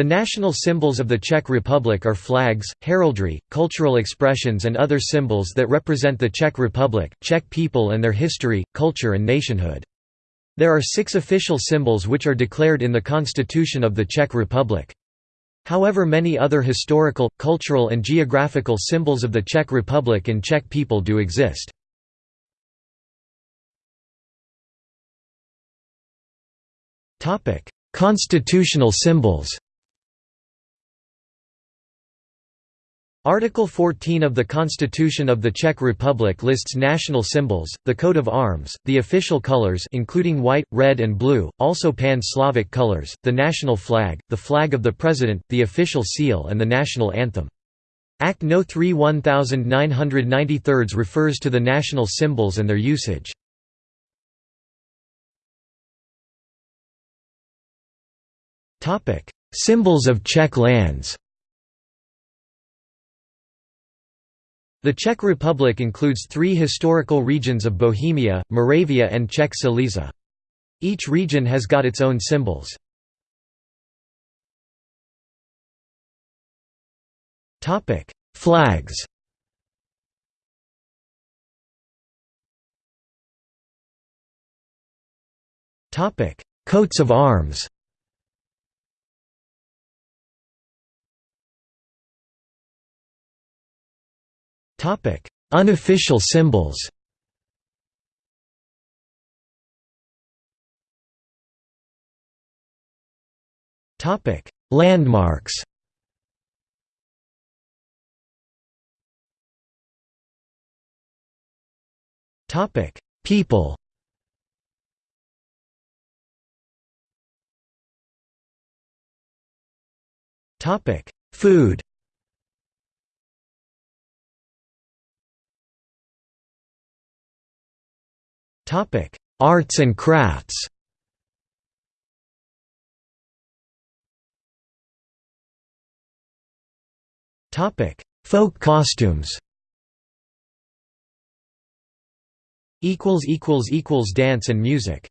The national symbols of the Czech Republic are flags, heraldry, cultural expressions and other symbols that represent the Czech Republic, Czech people and their history, culture and nationhood. There are six official symbols which are declared in the Constitution of the Czech Republic. However many other historical, cultural and geographical symbols of the Czech Republic and Czech people do exist. Constitutional symbols Article 14 of the Constitution of the Czech Republic lists national symbols, the coat of arms, the official colors including white, red and blue, also pan-Slavic colors, the national flag, the flag of the president, the official seal and the national anthem. Act No. 3 1993 refers to the national symbols and their usage. Symbols of Czech lands The Czech Republic includes three historical regions of Bohemia, Moravia and Czech Silesia. Each region has got its own symbols. Flags Coats of arms Topic: Unofficial symbols. Topic: Landmarks. Topic: People. Topic: Food. Arts and crafts. Topic: Folk costumes. Equals equals equals Dance and music